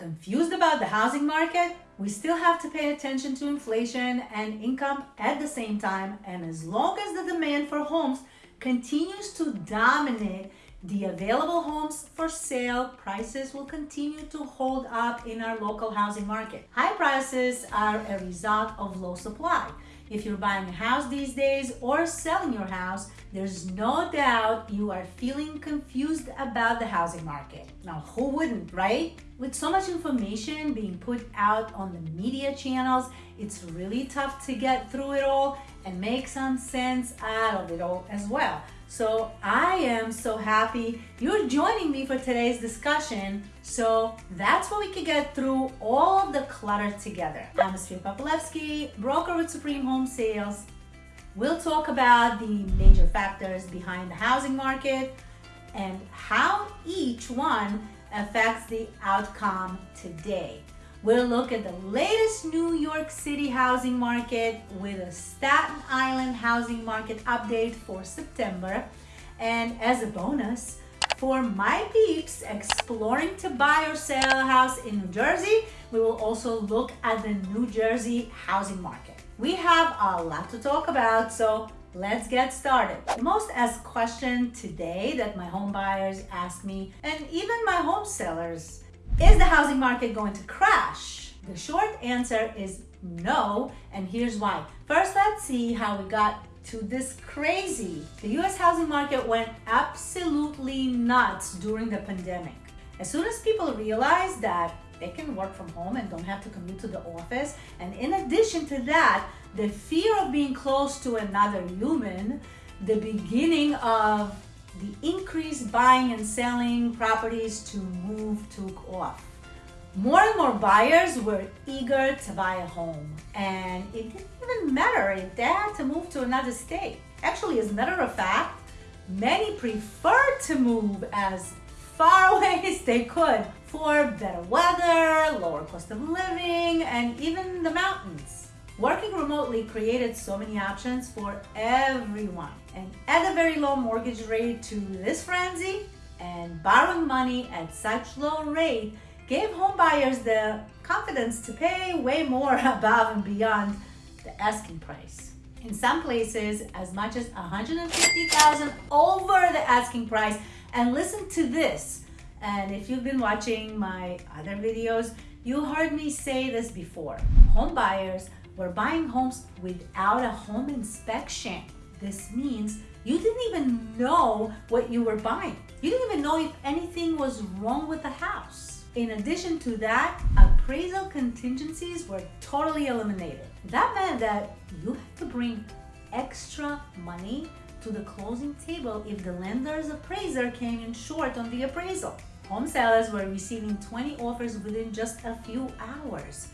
Confused about the housing market? We still have to pay attention to inflation and income at the same time. And as long as the demand for homes continues to dominate the available homes for sale, prices will continue to hold up in our local housing market. High prices are a result of low supply. If you're buying a house these days or selling your house, there's no doubt you are feeling confused about the housing market. Now, who wouldn't, right? With so much information being put out on the media channels, it's really tough to get through it all and make some sense out of it all as well. So I am so happy you're joining me for today's discussion. So that's what we can get through all the clutter together. I'm Esfir Papalevsky, broker with Supreme Home Sales. We'll talk about the major factors behind the housing market and how each one affects the outcome today. We'll look at the latest New York City housing market with a Staten Island housing market update for September. And as a bonus, for my peeps exploring to buy or sell a house in New Jersey, we will also look at the New Jersey housing market. We have a lot to talk about, so let's get started. The most asked question today that my home buyers ask me, and even my home sellers, is the housing market going to crash? The short answer is no, and here's why. First, let's see how we got to this crazy. The US housing market went absolutely nuts during the pandemic. As soon as people realized that they can work from home and don't have to commute to the office, and in addition to that, the fear of being close to another human, the beginning of the increased buying and selling properties to move took off. More and more buyers were eager to buy a home, and it didn't even matter if they had to move to another state. Actually, as a matter of fact, many preferred to move as far away as they could for better weather, lower cost of living, and even the mountains. Working remotely created so many options for everyone. And at a very low mortgage rate to this frenzy, and borrowing money at such low rate gave homebuyers the confidence to pay way more above and beyond the asking price. In some places, as much as 150,000 over the asking price. And listen to this. And if you've been watching my other videos, you heard me say this before. Home buyers were buying homes without a home inspection. This means you didn't even know what you were buying. You didn't even know if anything was wrong with the house. In addition to that, appraisal contingencies were totally eliminated. That meant that you had to bring extra money to the closing table if the lender's appraiser came in short on the appraisal. Home sellers were receiving 20 offers within just a few hours.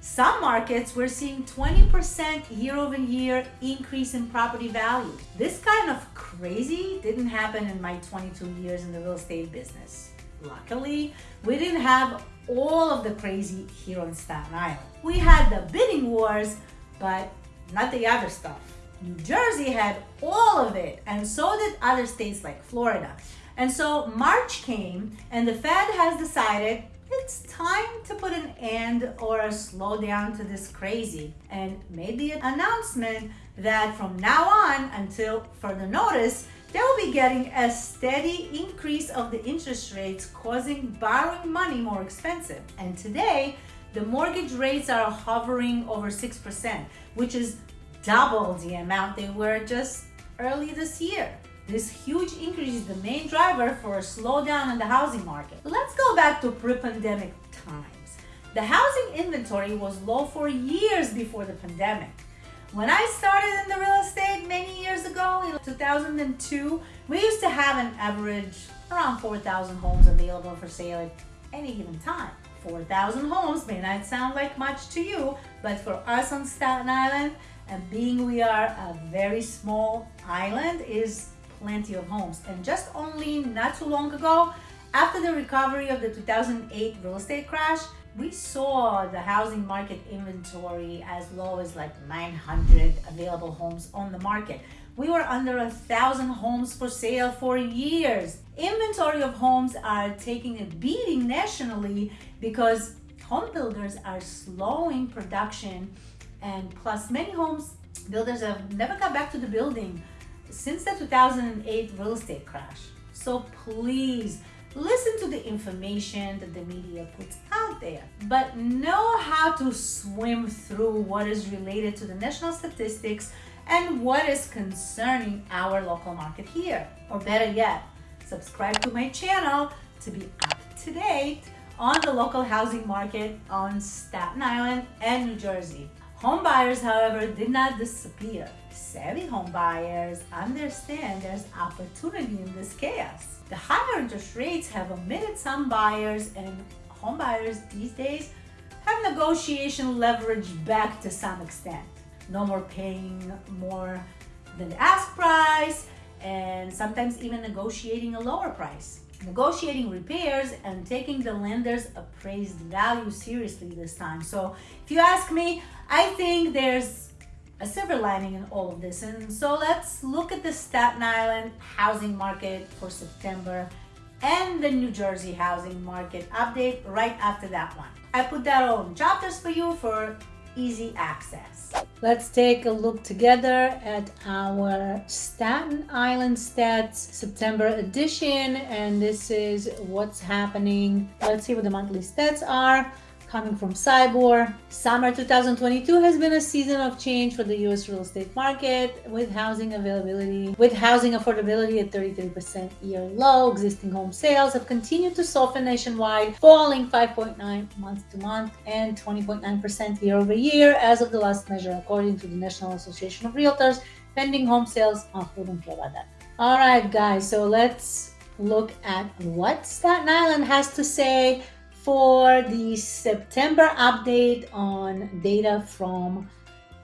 Some markets were seeing 20% year over year increase in property value. This kind of crazy didn't happen in my 22 years in the real estate business. Luckily, we didn't have all of the crazy here on Staten Island. We had the bidding wars, but not the other stuff. New Jersey had all of it, and so did other states like Florida. And so March came, and the Fed has decided it's time to put an end or a slow down to this crazy and made the announcement that from now on until further notice, they will be getting a steady increase of the interest rates, causing borrowing money more expensive. And today, the mortgage rates are hovering over 6%, which is double the amount they were just early this year. This huge increase is the main driver for a slowdown in the housing market. Let's go back to pre-pandemic times. The housing inventory was low for years before the pandemic. When I started in the real estate many years ago, in 2002, we used to have an average around 4,000 homes available for sale at any given time. 4,000 homes may not sound like much to you, but for us on Staten Island, and being we are a very small island, is plenty of homes. And just only not too long ago, After the recovery of the 2008 real estate crash, we saw the housing market inventory as low as like 900 available homes on the market. We were under a thousand homes for sale for years. Inventory of homes are taking a beating nationally because home builders are slowing production and plus many homes builders have never got back to the building since the 2008 real estate crash. So please listen to the information that the media puts out there, but know how to swim through what is related to the national statistics and what is concerning our local market here. Or better yet, subscribe to my channel to be up to date on the local housing market on Staten Island and New Jersey. Home buyers, however, did not disappear. Savvy home buyers understand there's opportunity in this chaos. The higher interest rates have omitted some buyers and home buyers these days have negotiation leverage back to some extent. No more paying more than the ask price and sometimes even negotiating a lower price. Negotiating repairs and taking the lender's appraised value seriously this time. So if you ask me, I think there's a silver lining in all of this. And so let's look at the Staten Island housing market for September and the New Jersey housing market update right after that one. I put that all in chapters for you for easy access. Let's take a look together at our Staten Island Stats September edition and this is what's happening. Let's see what the monthly stats are coming from SIBOR. Summer 2022 has been a season of change for the US real estate market with housing availability, with housing affordability at 33% year low. Existing home sales have continued to soften nationwide, falling 5.9 month to month and 20.9% year over year as of the last measure, according to the National Association of Realtors. Pending home sales, oh, don't care about that. All right, guys, so let's look at what Staten Island has to say for the September update on data from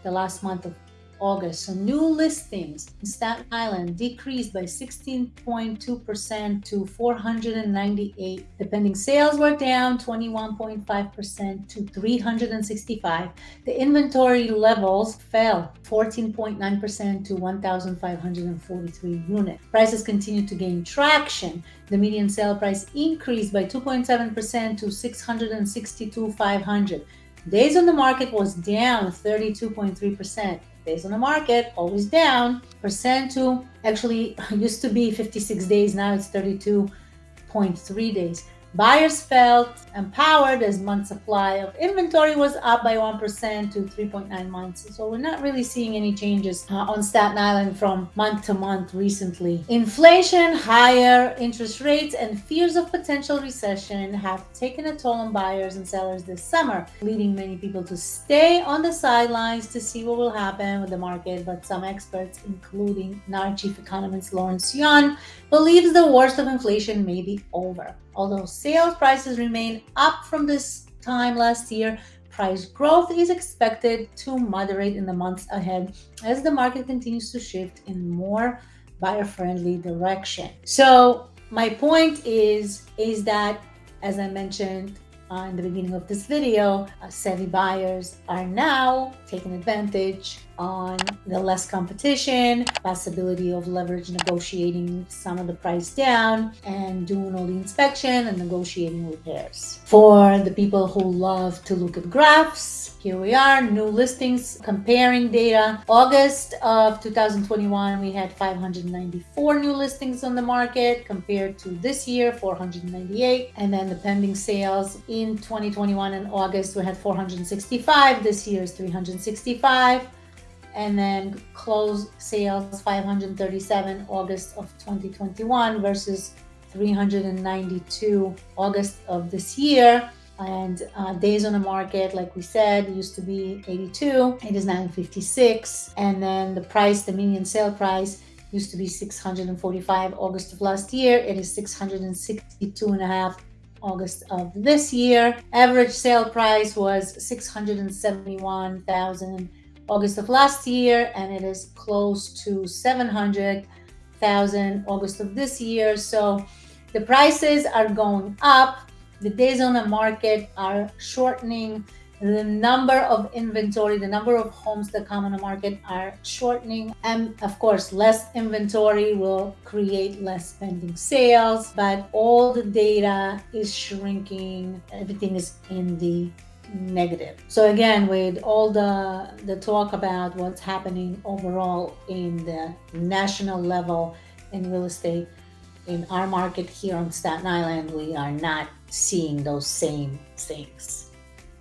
the last month of August. So new listings in Staten Island decreased by 16.2% to 498. The pending sales were down 21.5% to 365. The inventory levels fell 14.9% to 1,543 units. Prices continued to gain traction. The median sale price increased by 2.7% to 662,500. Days on the market was down 32.3% days on the market, always down. Percent to actually used to be 56 days, now it's 32.3 days. Buyers felt empowered as month supply of inventory was up by 1% to 3.9 months. So we're not really seeing any changes uh, on Staten Island from month to month recently. Inflation, higher interest rates, and fears of potential recession have taken a toll on buyers and sellers this summer, leading many people to stay on the sidelines to see what will happen with the market. But some experts, including NAR chief economist Lawrence Yun, believes the worst of inflation may be over. Although sales prices remain up from this time last year, price growth is expected to moderate in the months ahead as the market continues to shift in more buyer-friendly direction. So my point is, is that, as I mentioned, uh, in the beginning of this video, uh, savvy buyers are now taking advantage on the less competition, possibility of leverage negotiating some of the price down and doing all the inspection and negotiating repairs. For the people who love to look at graphs, here we are, new listings, comparing data. August of 2021, we had 594 new listings on the market compared to this year, 498. And then the pending sales in 2021 in August, we had 465. This year is 365 and then close sales 537 August of 2021 versus 392 August of this year. And uh, days on the market, like we said, used to be 82. It is now 56. And then the price, the median sale price, used to be 645 August of last year. It is 662 and a half August of this year. Average sale price was 671,000 August of last year, and it is close to 700,000 August of this year. So The prices are going up. The days on the market are shortening the number of inventory, the number of homes that come on the market are shortening. And of course, less inventory will create less pending sales, but all the data is shrinking. Everything is in the negative. So again, with all the, the talk about what's happening overall in the national level in real estate, in our market here on Staten Island, we are not seeing those same things.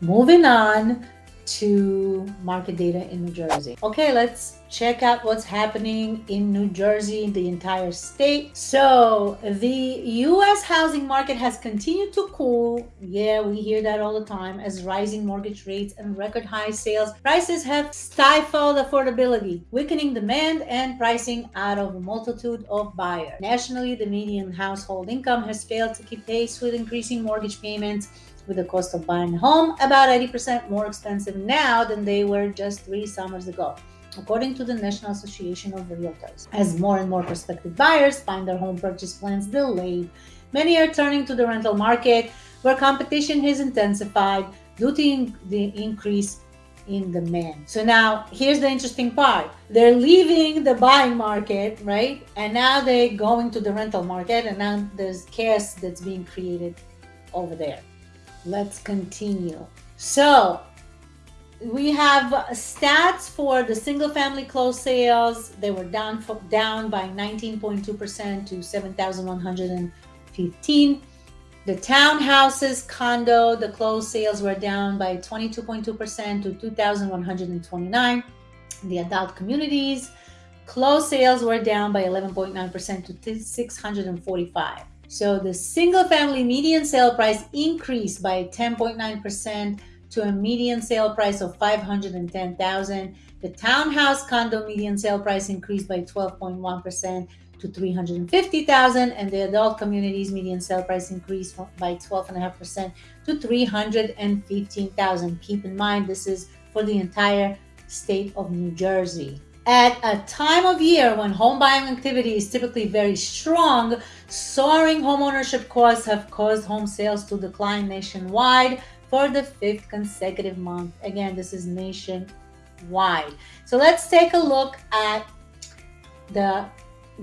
Moving on to market data in New Jersey. Okay, let's check out what's happening in New Jersey, the entire state. So the US housing market has continued to cool. Yeah, we hear that all the time as rising mortgage rates and record high sales prices have stifled affordability, weakening demand and pricing out of a multitude of buyers. Nationally, the median household income has failed to keep pace with increasing mortgage payments with the cost of buying a home about 80% more expensive now than they were just three summers ago, according to the National Association of Realtors. As more and more prospective buyers find their home purchase plans delayed, many are turning to the rental market where competition has intensified due to the increase in demand. So now here's the interesting part. They're leaving the buying market, right? And now they're going to the rental market and now there's chaos that's being created over there. Let's continue. So we have stats for the single family closed sales. They were down for, down by 19.2% to 7,115. The townhouses, condo, the closed sales were down by 22.2% to 2,129. The adult communities, closed sales were down by 11.9% to 645. So the single family median sale price increased by 10.9% to a median sale price of 510,000. The townhouse condo median sale price increased by 12.1% to 350,000 and the adult communities median sale price increased by 12.5% to 315,000. Keep in mind this is for the entire state of New Jersey. At a time of year when home buying activity is typically very strong, soaring homeownership costs have caused home sales to decline nationwide for the fifth consecutive month. Again, this is nationwide. So let's take a look at the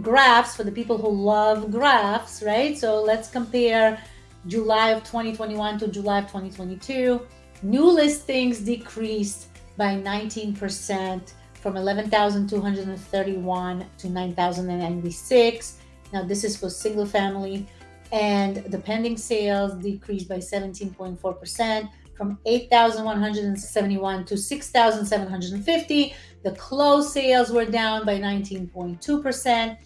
graphs for the people who love graphs, right? So let's compare July of 2021 to July of 2022. New listings decreased by 19% from 11,231 to 9,096. Now this is for single family and the pending sales decreased by 17.4% from 8,171 to 6,750. The closed sales were down by 19.2%.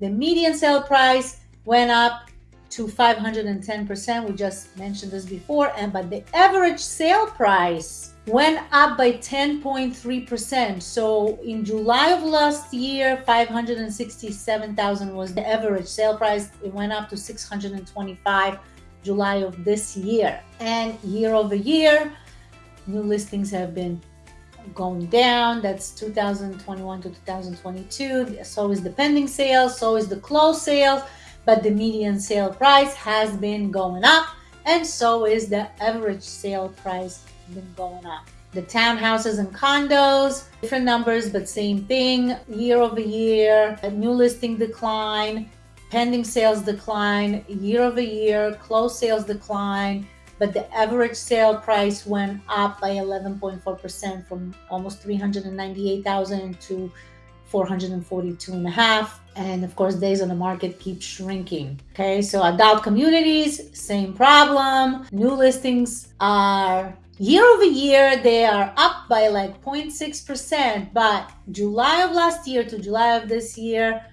The median sale price went up to 510%. We just mentioned this before. And but the average sale price went up by 10.3%. So in July of last year, 567,000 was the average sale price. It went up to 625 July of this year. And year over year, new listings have been going down. That's 2021 to 2022. So is the pending sales, so is the closed sales, but the median sale price has been going up and so is the average sale price been going up. The townhouses and condos, different numbers, but same thing. Year over year, a new listing decline, pending sales decline, year over year, closed sales decline, but the average sale price went up by 11.4% from almost 398,000 to 442 and a half. And of course, days on the market keep shrinking. Okay, so adult communities, same problem. New listings are year over year, they are up by like 0.6%, but July of last year to July of this year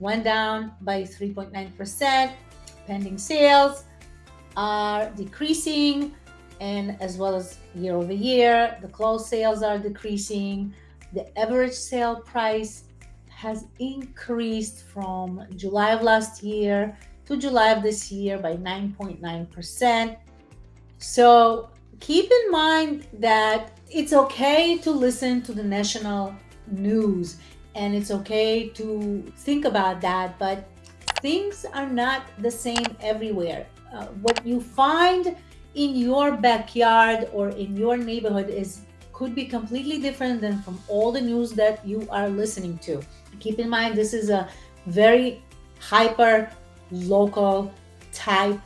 went down by 3.9%. Pending sales are decreasing, and as well as year over year, the closed sales are decreasing. The average sale price has increased from July of last year to July of this year by 9.9%. So keep in mind that it's okay to listen to the national news and it's okay to think about that, but things are not the same everywhere. Uh, what you find in your backyard or in your neighborhood is could be completely different than from all the news that you are listening to. Keep in mind, this is a very hyper local type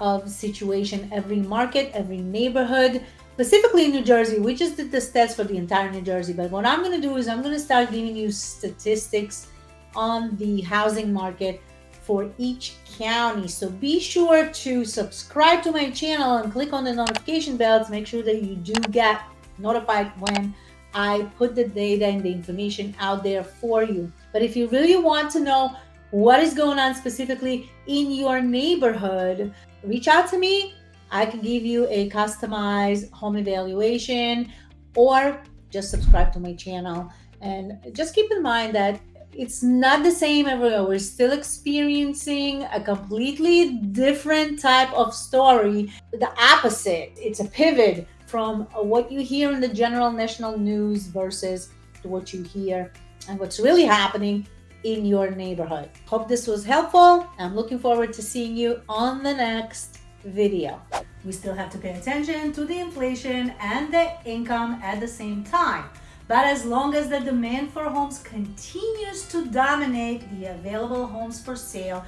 of situation. Every market, every neighborhood, specifically in New Jersey, we just did the stats for the entire New Jersey. But what I'm going to do is I'm going to start giving you statistics on the housing market for each county. So be sure to subscribe to my channel and click on the notification bell to make sure that you do get notified when I put the data and the information out there for you. But if you really want to know what is going on specifically in your neighborhood, reach out to me. I can give you a customized home evaluation or just subscribe to my channel. And just keep in mind that it's not the same everywhere. We're still experiencing a completely different type of story. The opposite. It's a pivot from what you hear in the general national news versus what you hear and what's really happening in your neighborhood. Hope this was helpful. I'm looking forward to seeing you on the next video. We still have to pay attention to the inflation and the income at the same time. But as long as the demand for homes continues to dominate the available homes for sale,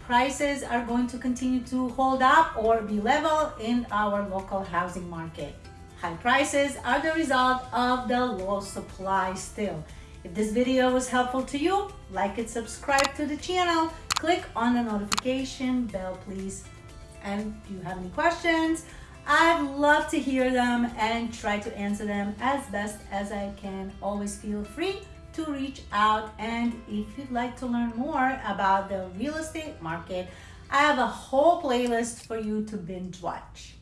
prices are going to continue to hold up or be level in our local housing market. High prices are the result of the low supply still. If this video was helpful to you, like it, subscribe to the channel, click on the notification bell please. And if you have any questions, I'd love to hear them and try to answer them as best as I can. Always feel free to reach out and if you'd like to learn more about the real estate market, I have a whole playlist for you to binge watch.